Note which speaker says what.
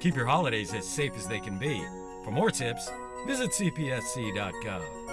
Speaker 1: Keep your holidays as safe as they can be. For more tips, visit cpsc.gov.